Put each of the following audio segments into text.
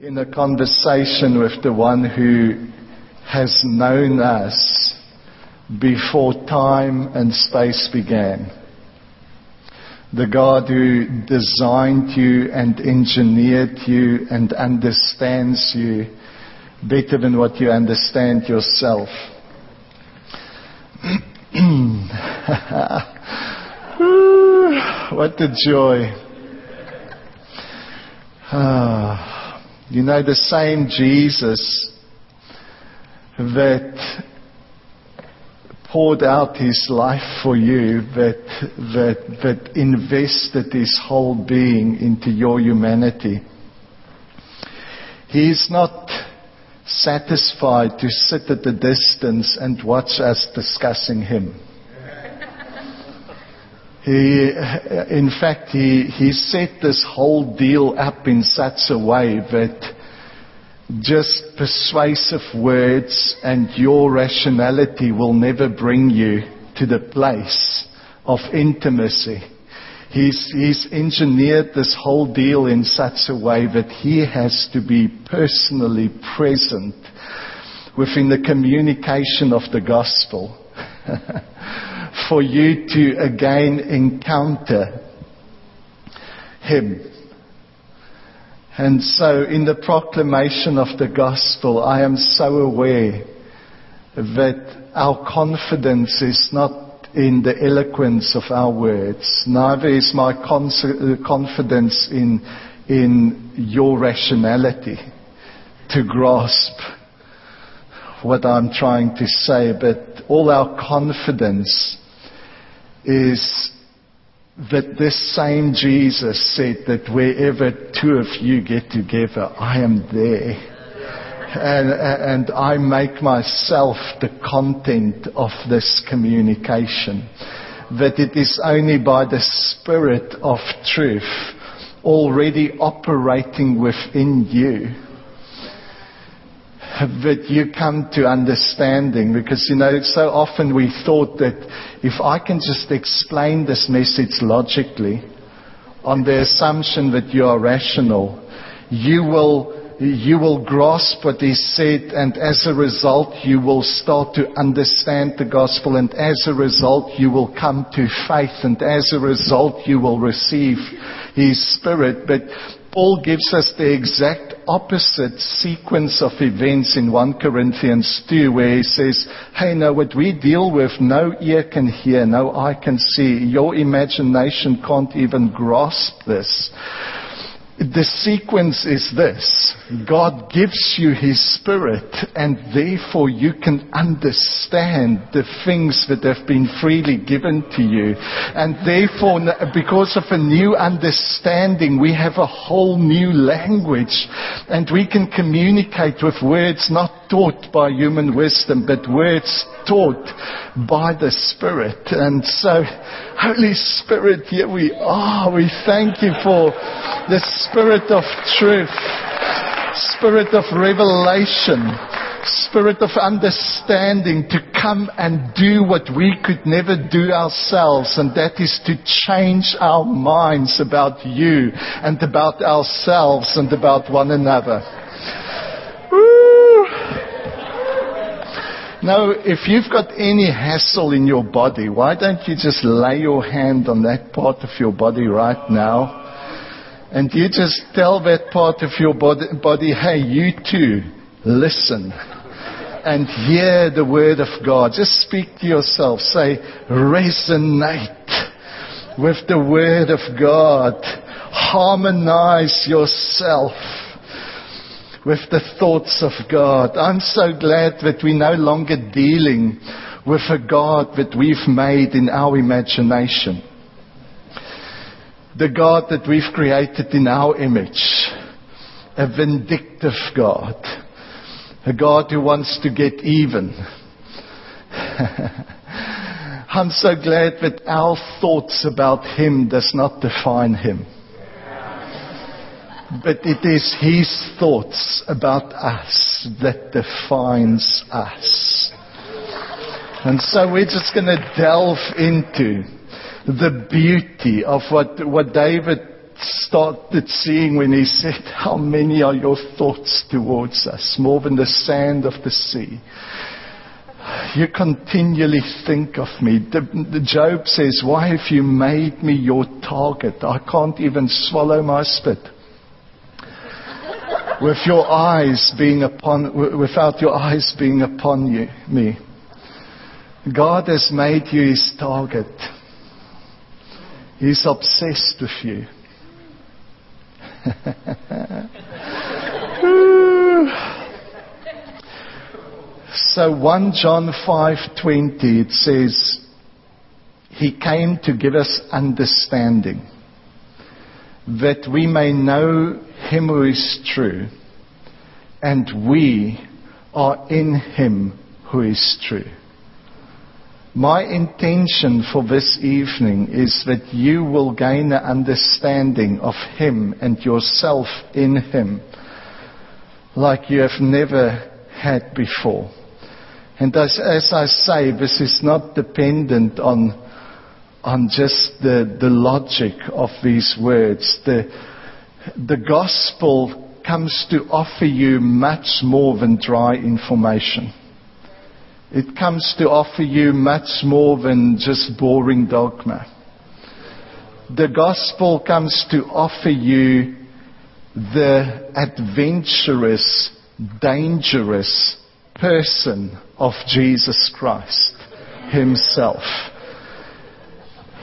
in a conversation with the one who has known us before time and space began. The God who designed you and engineered you and understands you better than what you understand yourself. what a joy. Ah, you know, the same Jesus that poured out his life for you, that, that, that invested his whole being into your humanity. He is not satisfied to sit at a distance and watch us discussing him. He, in fact, he, he set this whole deal up in such a way that just persuasive words and your rationality will never bring you to the place of intimacy. He's, he's engineered this whole deal in such a way that he has to be personally present within the communication of the gospel for you to again encounter him. And so in the proclamation of the gospel, I am so aware that our confidence is not in the eloquence of our words. Neither is my confidence in, in your rationality to grasp what I'm trying to say, but all our confidence is that this same Jesus said that wherever two of you get together, I am there. And, and I make myself the content of this communication. That it is only by the Spirit of truth already operating within you that you come to understanding because you know so often we thought that if I can just explain this message logically on the assumption that you are rational you will you will grasp what is said and as a result you will start to understand the gospel and as a result you will come to faith and as a result you will receive his spirit. But Paul gives us the exact opposite sequence of events in 1 Corinthians 2 where he says, hey, now what we deal with, no ear can hear, no eye can see. Your imagination can't even grasp this. The sequence is this. God gives you His Spirit and therefore you can understand the things that have been freely given to you. And therefore, because of a new understanding, we have a whole new language and we can communicate with words not taught by human wisdom, but words taught by the Spirit. And so, Holy Spirit, here we are. We thank you for the Spirit of truth, Spirit of revelation, Spirit of understanding to come and do what we could never do ourselves, and that is to change our minds about you and about ourselves and about one another. Now, if you've got any hassle in your body, why don't you just lay your hand on that part of your body right now? And you just tell that part of your body, hey, you too, listen and hear the word of God. Just speak to yourself. Say, resonate with the word of God. Harmonize yourself with the thoughts of God. I'm so glad that we're no longer dealing with a God that we've made in our imagination. The God that we've created in our image. A vindictive God. A God who wants to get even. I'm so glad that our thoughts about Him does not define Him but it is his thoughts about us that defines us. And so we're just going to delve into the beauty of what, what David started seeing when he said, How many are your thoughts towards us? More than the sand of the sea. You continually think of me. Job says, Why have you made me your target? I can't even swallow my spit. With your eyes being upon, without your eyes being upon you, me. God has made you his target. He's obsessed with you. so 1 John 5:20 it says he came to give us understanding that we may know him who is true and we are in him who is true. My intention for this evening is that you will gain an understanding of Him and yourself in Him like you have never had before. And as, as I say, this is not dependent on, on just the, the logic of these words. The, the gospel comes to offer you much more than dry information. It comes to offer you much more than just boring dogma. The gospel comes to offer you the adventurous, dangerous person of Jesus Christ himself.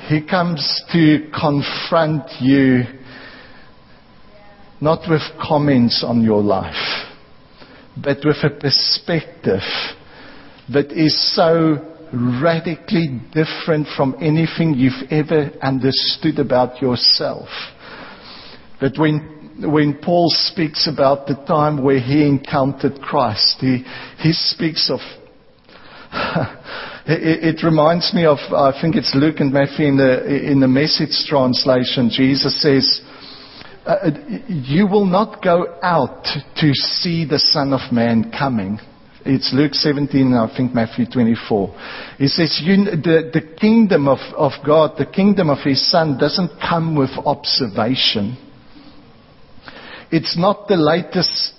He comes to confront you not with comments on your life, but with a perspective that is so radically different from anything you've ever understood about yourself. That when, when Paul speaks about the time where he encountered Christ, he, he speaks of it, it, reminds me of, I think it's Luke and Matthew in the, in the message translation. Jesus says, uh, You will not go out to see the Son of Man coming. It's Luke 17, I think Matthew 24. He says, you, the, the kingdom of, of God, the kingdom of His Son doesn't come with observation. It's not the latest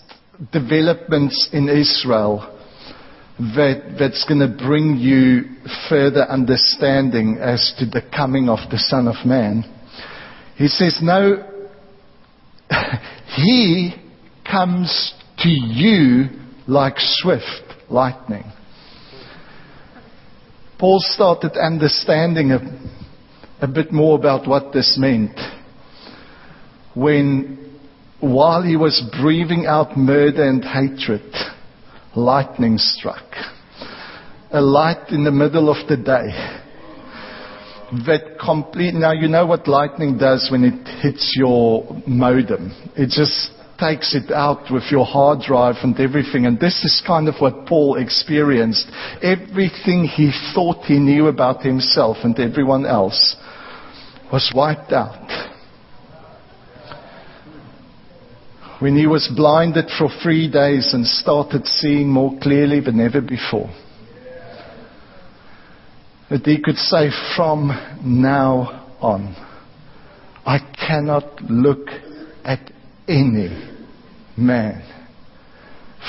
developments in Israel that, that's going to bring you further understanding as to the coming of the Son of Man. He says, no, He comes to you like swift lightning. Paul started understanding a, a bit more about what this meant when, while he was breathing out murder and hatred, lightning struck. A light in the middle of the day that complete now you know what lightning does when it hits your modem it just takes it out with your hard drive and everything. And this is kind of what Paul experienced. Everything he thought he knew about himself and everyone else was wiped out. When he was blinded for three days and started seeing more clearly than ever before. That he could say from now on, I cannot look at any man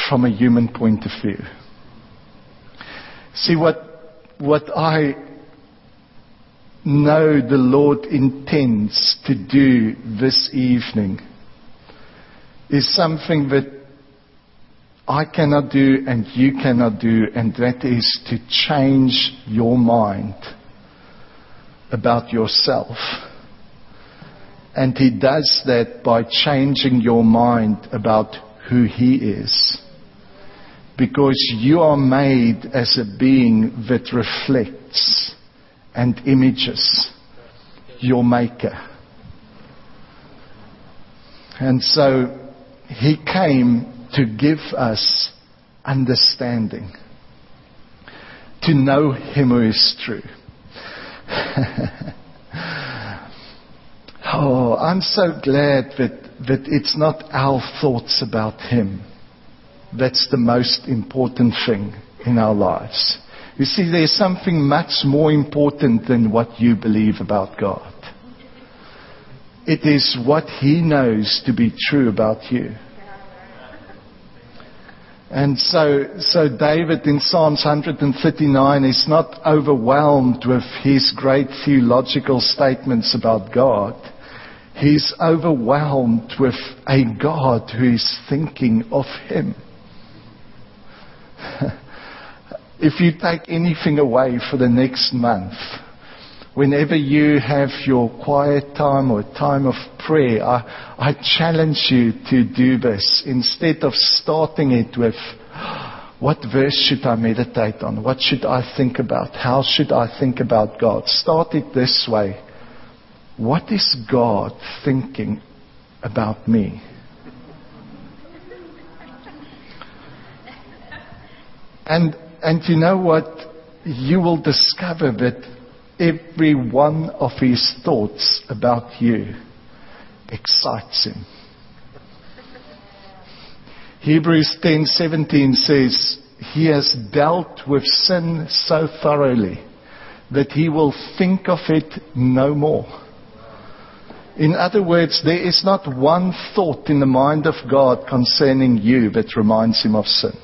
from a human point of view. See what, what I know the Lord intends to do this evening is something that I cannot do and you cannot do, and that is to change your mind about yourself. And he does that by changing your mind about who he is. Because you are made as a being that reflects and images your maker. And so he came to give us understanding, to know him who is true. Oh, I'm so glad that, that it's not our thoughts about Him. That's the most important thing in our lives. You see, there's something much more important than what you believe about God. It is what He knows to be true about you. And so, so David in Psalms 139 is not overwhelmed with his great theological statements about God. He's overwhelmed with a God who is thinking of him. if you take anything away for the next month, whenever you have your quiet time or time of prayer, I, I challenge you to do this instead of starting it with, what verse should I meditate on? What should I think about? How should I think about God? Start it this way. What is God thinking about me? And, and you know what? You will discover that every one of his thoughts about you excites him. Hebrews 10:17 says, "He has dealt with sin so thoroughly that he will think of it no more." In other words, there is not one thought in the mind of God concerning you that reminds him of sin.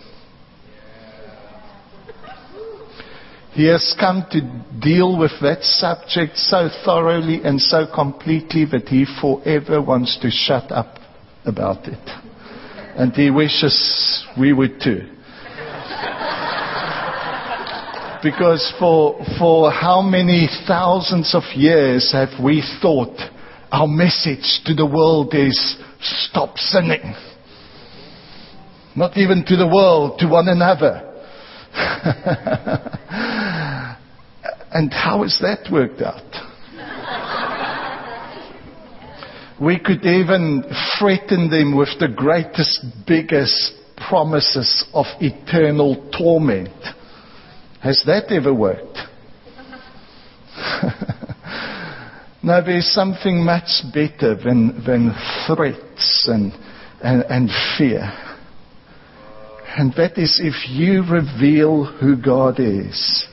He has come to deal with that subject so thoroughly and so completely that he forever wants to shut up about it. And he wishes we would too. because for, for how many thousands of years have we thought our message to the world is stop sinning. Not even to the world, to one another. and how has that worked out? we could even threaten them with the greatest, biggest promises of eternal torment. Has that ever worked? now, there's something much better than, than threats and, and, and fear. And that is if you reveal who God is,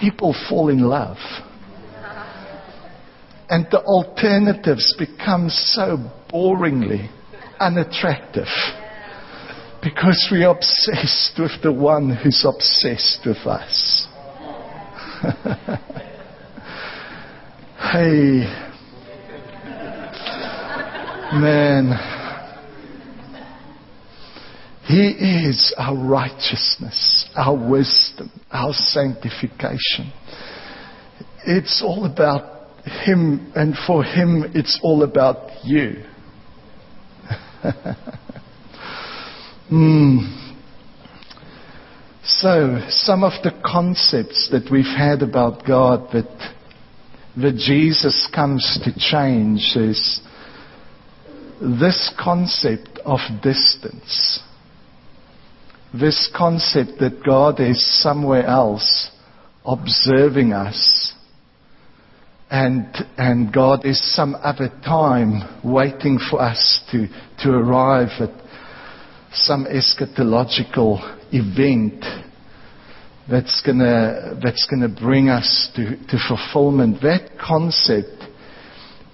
people fall in love. And the alternatives become so boringly unattractive because we're obsessed with the one who's obsessed with us. Hey, man. He is our righteousness, our wisdom, our sanctification. It's all about Him, and for Him, it's all about you. mm. So, some of the concepts that we've had about God that that Jesus comes to change is this concept of distance. This concept that God is somewhere else observing us and, and God is some other time waiting for us to, to arrive at some eschatological event that's gonna, that's gonna bring us to, to fulfillment. That concept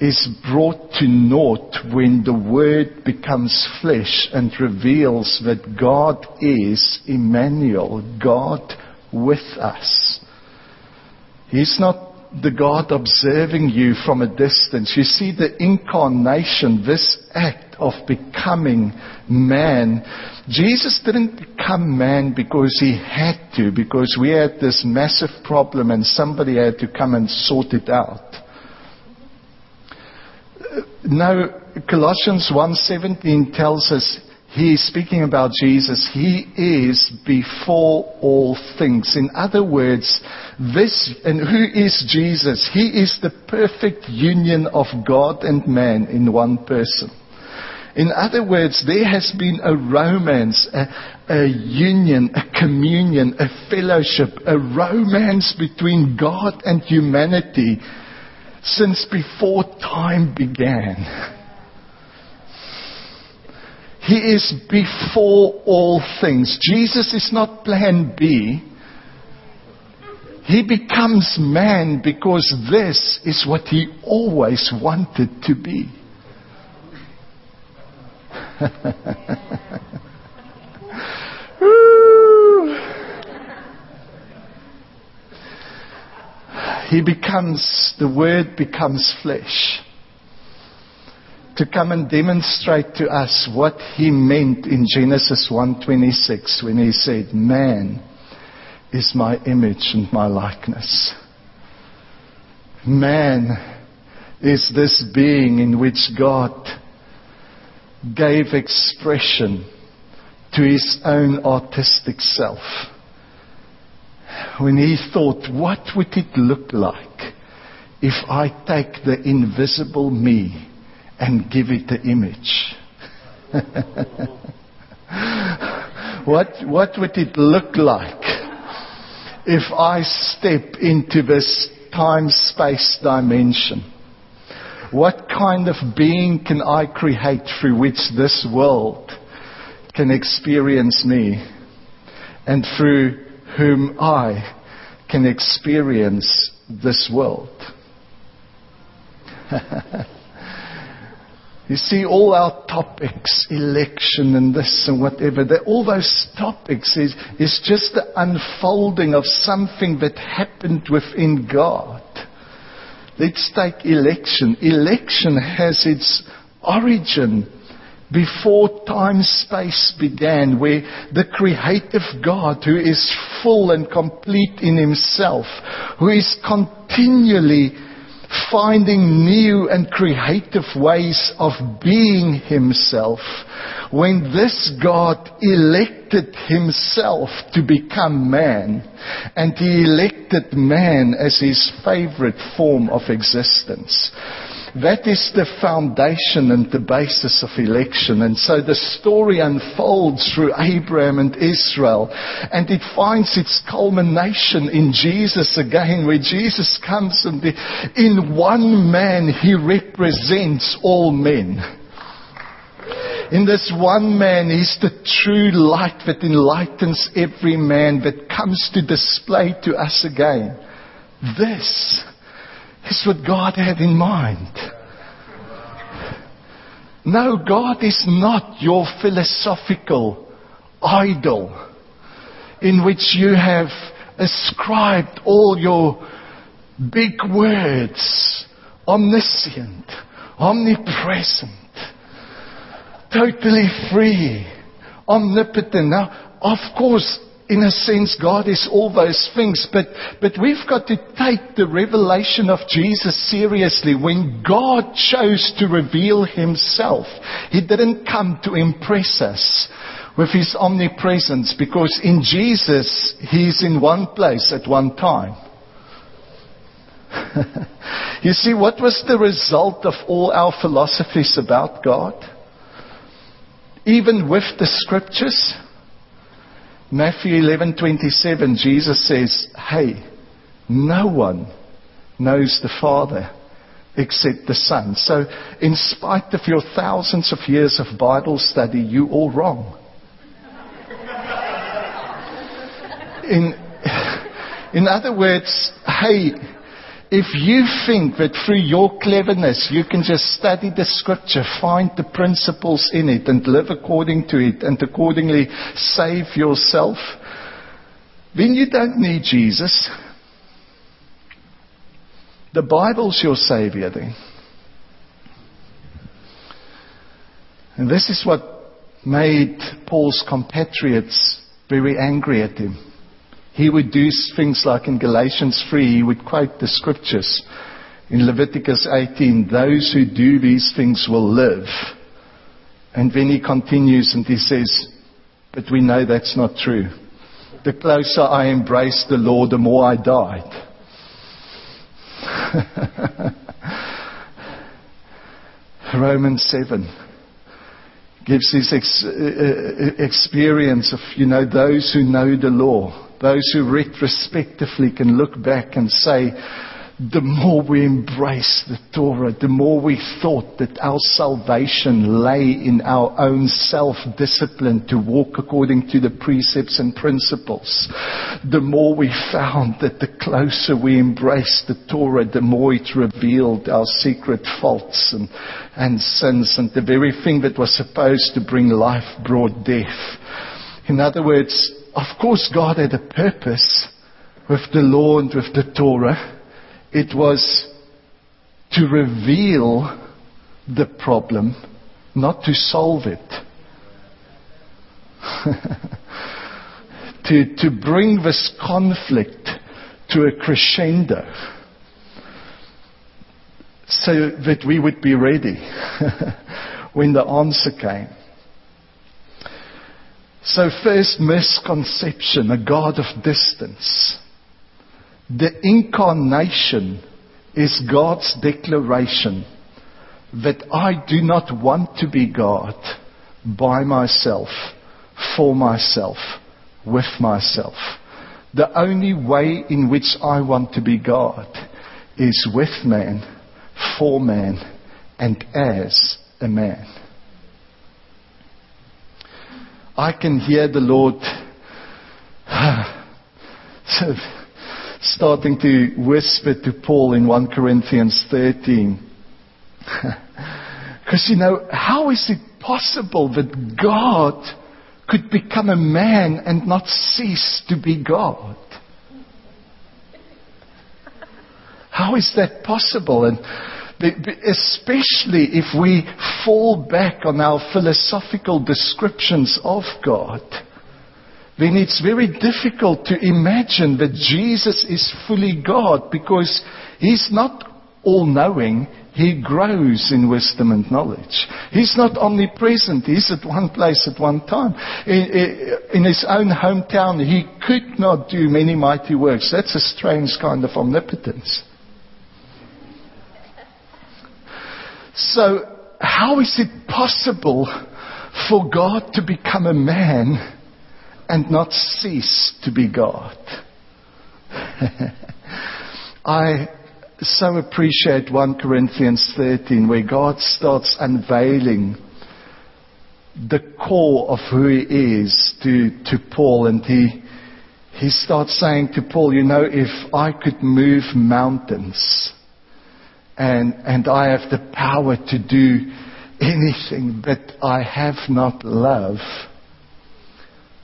is brought to naught when the Word becomes flesh and reveals that God is Emmanuel, God with us. He's not the God observing you from a distance. You see the incarnation, this act of becoming man. Jesus didn't become man because he had to, because we had this massive problem and somebody had to come and sort it out. No, Colossians 1:17 tells us he is speaking about Jesus. He is before all things. In other words, this, and who is Jesus? He is the perfect union of God and man in one person. In other words, there has been a romance, a, a, union, a communion, a fellowship, a romance between God and humanity since before time began. He is before all things. Jesus is not plan B. He becomes man because this is what he always wanted to be. he becomes, the Word becomes flesh. To come and demonstrate to us what he meant in Genesis 1.26 when he said, Man is my image and my likeness. Man is this being in which God gave expression to his own artistic self when he thought, what would it look like if I take the invisible me and give it the image? what, what would it look like if I step into this time space dimension? What kind of being can I create through which this world can experience me and through whom I can experience this world. you see, all our topics, election and this and whatever, all those topics is, is just the unfolding of something that happened within God. Let's take election. Election has its origin before time space began, where the creative God, who is full and complete in himself, who is continually finding new and creative ways of being himself, when this God elected himself to become man, and he elected man as his favorite form of existence. That is the foundation and the basis of election. And so the story unfolds through Abraham and Israel. And it finds its culmination in Jesus again, where Jesus comes and in one man he represents all men. In this one man, is the true light that enlightens every man that comes to display to us again. This is what God had in mind. No, God is not your philosophical idol in which you have ascribed all your big words, omniscient, omnipresent, totally free, omnipotent. Now, of course, in a sense, God is all those things, but, but we've got to take the revelation of Jesus seriously. When God chose to reveal Himself, He didn't come to impress us with His omnipresence because in Jesus, He's in one place at one time. you see, what was the result of all our philosophies about God? Even with the scriptures, Matthew 11:27 Jesus says, "Hey, no one knows the Father except the Son." So, in spite of your thousands of years of Bible study, you all wrong. In in other words, hey, if you think that through your cleverness you can just study the scripture, find the principles in it, and live according to it, and accordingly save yourself, then you don't need Jesus. The Bible's your Savior then. And this is what made Paul's compatriots very angry at him. He would do things like in Galatians 3, he would quote the scriptures. In Leviticus 18, those who do these things will live. And then he continues and he says, but we know that's not true. The closer I embraced the Lord, the more I died. Romans 7 gives this ex- uh, uh, experience of, you know, those who know the law those who retrospectively can look back and say, the more we embrace the Torah, the more we thought that our salvation lay in our own self-discipline to walk according to the precepts and principles, the more we found that the closer we embraced the Torah, the more it revealed our secret faults and, and sins and the very thing that was supposed to bring life brought death. In other words, of course God had a purpose with the law and with the Torah. It was to reveal the problem, not to solve it. to, to bring this conflict to a crescendo so that we would be ready when the answer came. So, first misconception, a God of distance. The incarnation is God's declaration that I do not want to be God by myself, for myself, with myself. The only way in which I want to be God is with man, for man, and as a man. I can hear the Lord starting to whisper to Paul in 1 Corinthians 13. Because, you know, how is it possible that God could become a man and not cease to be God? How is that possible? And especially if we fall back on our philosophical descriptions of God then it's very difficult to imagine that Jesus is fully God because He's not all knowing. He grows in wisdom and knowledge. He's not omnipresent. He's at one place at one time. In, his own hometown, he could not do many mighty works. That's a strange kind of omnipotence. So, how is it possible for God to become a man and not cease to be God. I so appreciate 1 Corinthians 13 where God starts unveiling the core of who he is to, to Paul and he, he starts saying to Paul, you know, if I could move mountains and, and I have the power to do anything, but I have not love,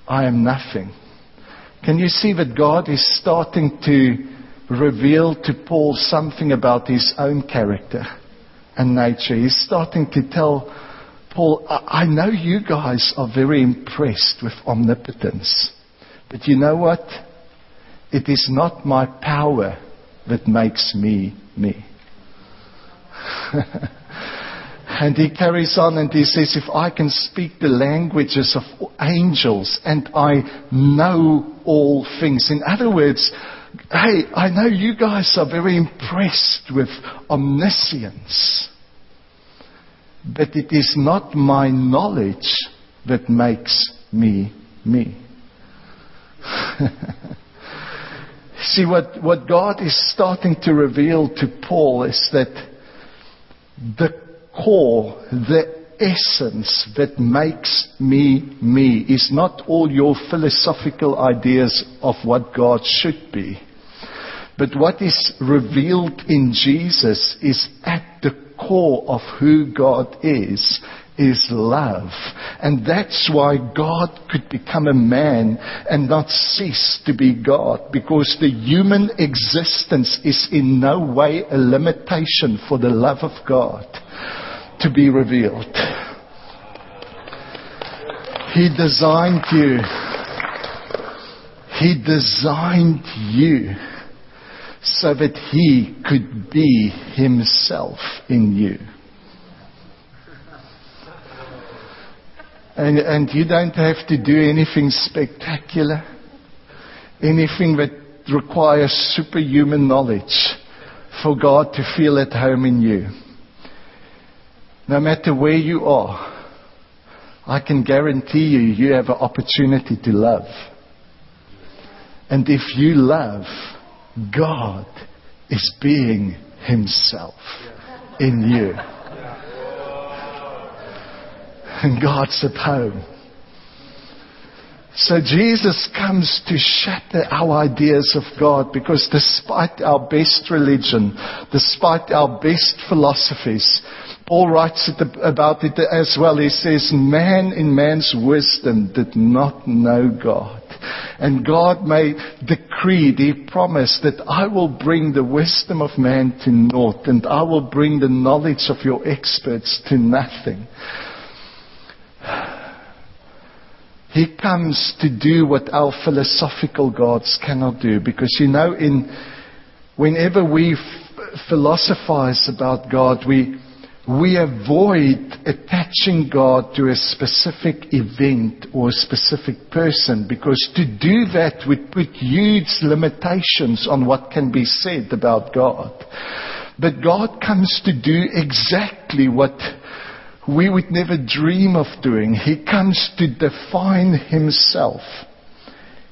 I am nothing. Can you see that God is starting to reveal to Paul something about his own character and nature? He's starting to tell Paul, I, I know you guys are very impressed with omnipotence, but you know what? It is not my power that makes me me. And he carries on and he says, if I can speak the languages of angels and I know all things. In other words, hey, I know you guys are very impressed with omniscience. But it is not my knowledge that makes me me. See, what, what God is starting to reveal to Paul is that the core, the essence that makes me me is not all your philosophical ideas of what God should be. But what is revealed in Jesus is at the core of who God is is love. And that's why God could become a man and not cease to be God, because the human existence is in no way a limitation for the love of God to be revealed. He designed you. He designed you so that He could be Himself in you. And, and you don't have to do anything spectacular, anything that requires superhuman knowledge for God to feel at home in you. No matter where you are, I can guarantee you, you have an opportunity to love. And if you love, God is being Himself in you. And God's at home. So Jesus comes to shatter our ideas of God because despite our best religion, despite our best philosophies, Paul writes it about it as well. He says, man in man's wisdom did not know God. And God made decreed, He promised that I will bring the wisdom of man to naught and I will bring the knowledge of your experts to nothing. He comes to do what our philosophical gods cannot do. Because you know, in, whenever we f- philosophize about God, we, we avoid attaching God to a specific event or a specific person because to do that would put huge limitations on what can be said about God. But God comes to do exactly what we would never dream of doing. He comes to define himself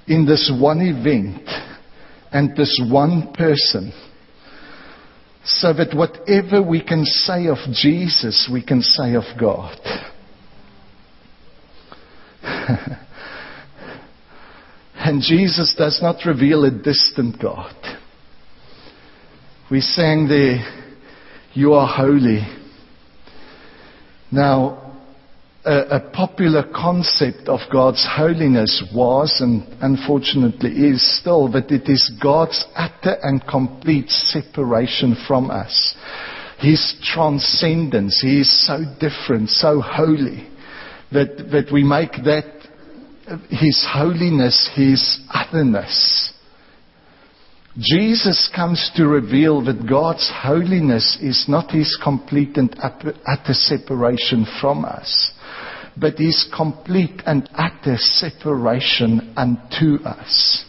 in this one event and this one person. So that whatever we can say of Jesus, we can say of God. and Jesus does not reveal a distant God. We sang there, You are holy. Now, a, a, popular concept of God's holiness was, and unfortunately is still, that it is God's utter and complete separation from us. His transcendence. He is so different, so holy, that, that we make that His holiness His otherness. Jesus comes to reveal that God's holiness is not his complete and utter separation from us, but his complete and utter separation unto us.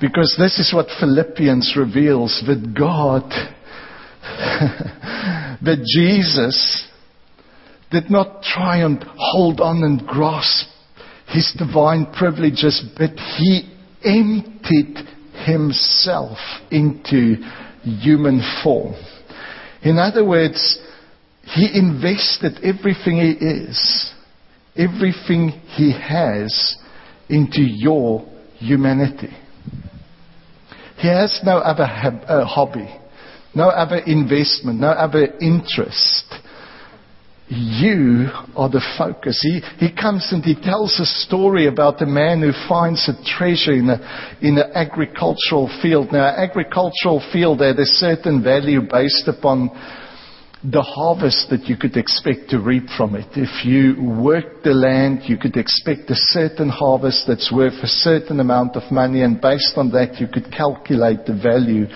Because this is what Philippians reveals that God, that Jesus did not try and hold on and grasp his divine privileges, but he emptied himself into human form. In other words, he invested everything he is, everything he has into your humanity. He has no other uh, hobby, no other investment, no other interest you are the focus. He, he comes and he tells a story about a man who finds a treasure in, an agricultural field. Now, agricultural field had a certain value based upon the harvest that you could expect to reap from it. If you worked the land, you could expect a certain harvest that's worth a certain amount of money, and based on that, you could calculate the value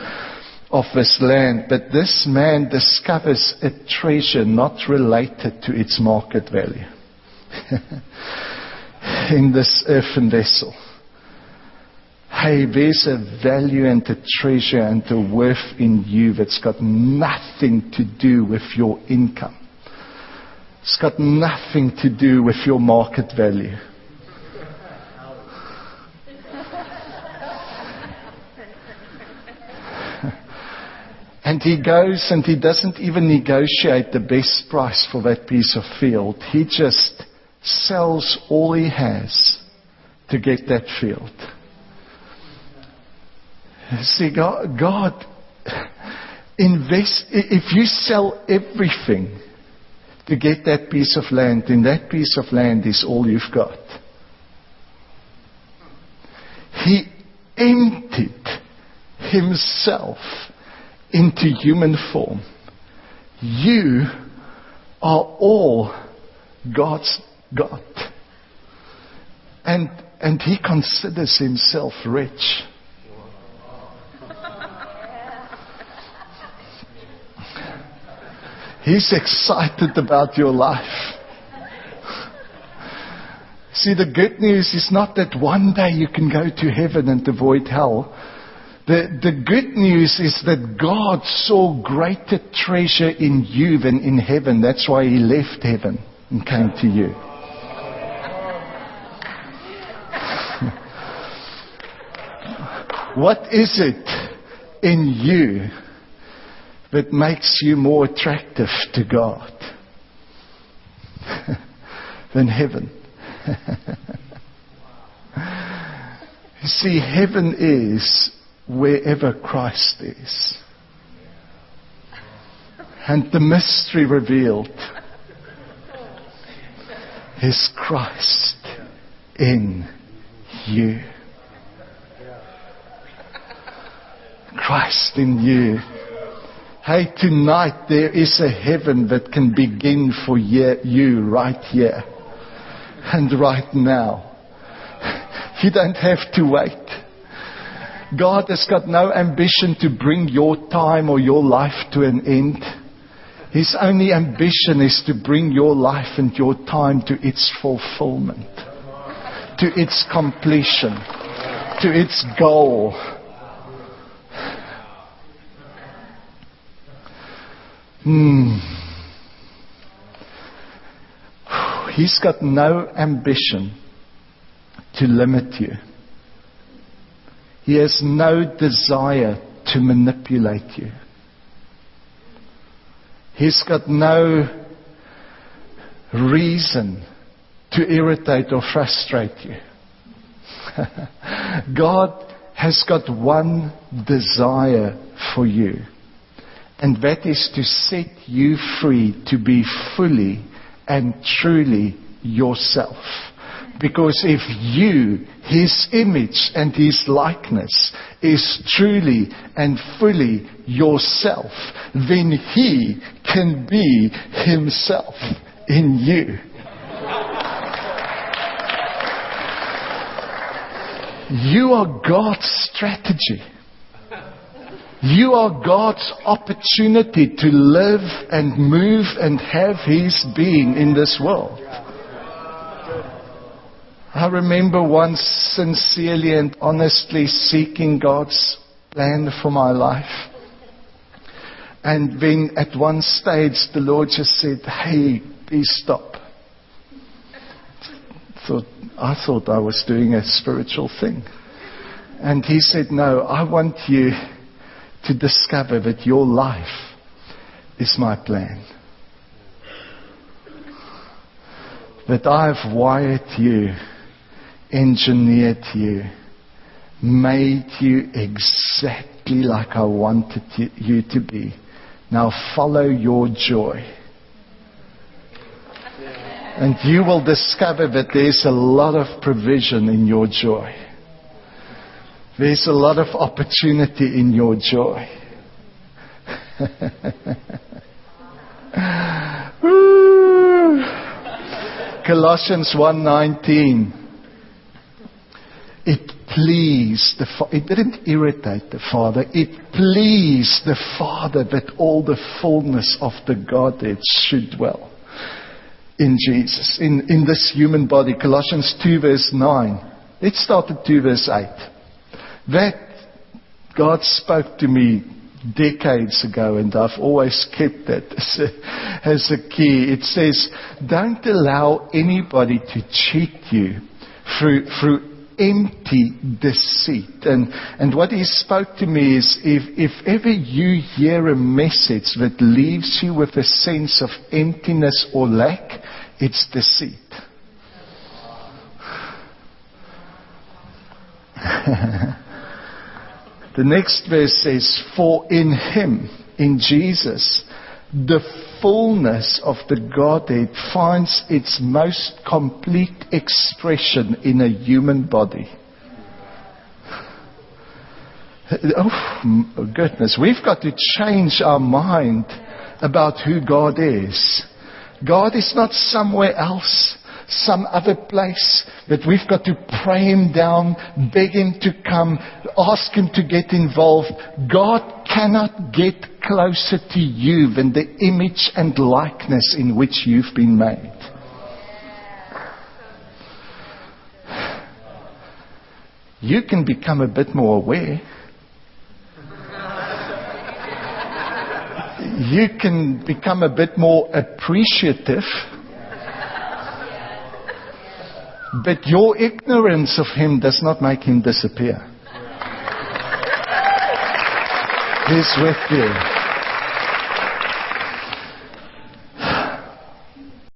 of this land, but this man discovers a treasure not related to its market value in this earthen vessel. Hey, there's a value and a treasure and a worth in you that's got nothing to do with your income. It's got nothing to do with your market value. And he goes and he doesn't even negotiate the best price for that piece of field. He just sells all he has to get that field. See, God, God invest, if you sell everything to get that piece of land, then that piece of land is all you've got. He emptied himself into human form. You are all God's God. And, and he considers himself rich. He's excited about your life. See, the good news is not that one day you can go to heaven and avoid hell. The, the good news is that God saw greater treasure in you than in heaven. That's why He left heaven and came to you. What is it in you that makes you more attractive to God than heaven? you see, heaven is wherever Christ is. And the mystery revealed is Christ in you. Christ in you. Hey, tonight there is a heaven that can begin for you right here and right now. You don't have to wait. God has got no ambition to bring your time or your life to an end. His only ambition is to bring your life and your time to its fulfillment, to its completion, to its goal. Hmm. He's got no ambition to limit you. He has no desire to manipulate you. He's got no reason to irritate or frustrate you. God has got one desire for you, and that is to set you free to be fully and truly yourself. Because if you, His image and His likeness, is truly and fully yourself, then He can be Himself in you. You are God's strategy. You are God's opportunity to live and move and have His being in this world. I remember once sincerely and honestly seeking God's plan for my life. And then at one stage the Lord just said, Hey, please stop. Thought, I thought I was doing a spiritual thing. And he said, No, I want you to discover that your life is my plan. That I've wired you engineered you, made you exactly like I wanted you to be. Now follow your joy. And you will discover that there's a lot of provision in your joy. There's a lot of opportunity in your joy. Colossians 1:19 it pleased the Father. It didn't irritate the Father. It pleased the Father that all the fullness of the Godhead should dwell in Jesus, in, in this human body. Colossians 2 verse 9. Let's start at 2 verse 8. That God spoke to me decades ago, and I've always kept that as a, as a key. It says, Don't allow anybody to cheat you through, through empty deceit. And, and what he spoke to me is if, if ever you hear a message that leaves you with a sense of emptiness or lack, it's deceit. the next verse says, For in him, in Jesus, the fullness of the Godhead finds its most complete expression in a human body. Oh, goodness. We've got to change our mind about who God is. God is not somewhere else some other place that we've got to pray him down, beg him to come, ask him to get involved. God cannot get closer to you than the image and likeness in which you've been made. You can become a bit more aware. You can become a bit more appreciative but your ignorance of him does not make him disappear. He's with you.